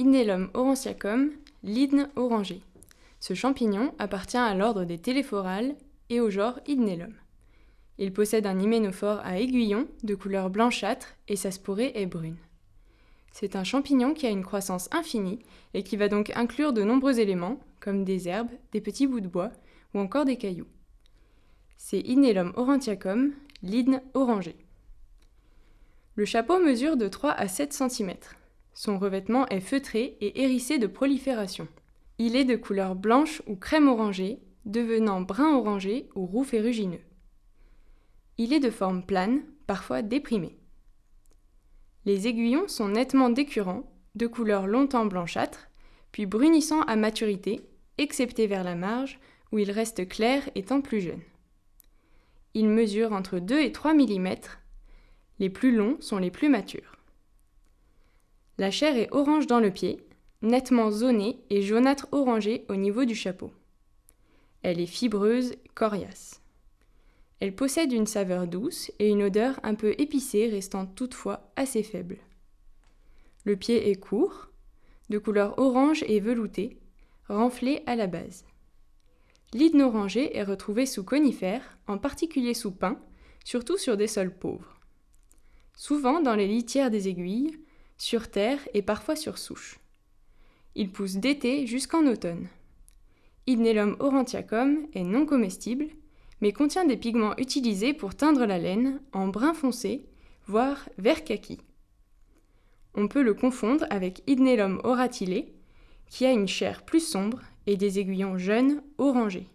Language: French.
Idnelum aurantiacum, l'hydne orangé. Ce champignon appartient à l'ordre des téléphorales et au genre Idnelum. Il possède un hyménophore à aiguillon de couleur blanchâtre et sa sporée est brune. C'est un champignon qui a une croissance infinie et qui va donc inclure de nombreux éléments, comme des herbes, des petits bouts de bois ou encore des cailloux. C'est Idnelum aurantiacum, l'hydne orangé. Le chapeau mesure de 3 à 7 cm. Son revêtement est feutré et hérissé de prolifération. Il est de couleur blanche ou crème orangée, devenant brun orangé ou roux ferrugineux. Il est de forme plane, parfois déprimé. Les aiguillons sont nettement décurrants, de couleur longtemps blanchâtre, puis brunissant à maturité, excepté vers la marge, où ils restent clairs étant plus jeunes. Ils mesurent entre 2 et 3 mm. Les plus longs sont les plus matures. La chair est orange dans le pied, nettement zonée et jaunâtre orangée au niveau du chapeau. Elle est fibreuse, coriace. Elle possède une saveur douce et une odeur un peu épicée restant toutefois assez faible. Le pied est court, de couleur orange et velouté, renflé à la base. L'hydne orangé est retrouvé sous conifères, en particulier sous pins, surtout sur des sols pauvres. Souvent dans les litières des aiguilles, sur terre et parfois sur souche. Il pousse d'été jusqu'en automne. Idnelum aurantiacum est non comestible, mais contient des pigments utilisés pour teindre la laine en brun foncé, voire vert kaki. On peut le confondre avec Idnelum oratilé, qui a une chair plus sombre et des aiguillons jeunes orangés.